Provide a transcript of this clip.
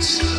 silence.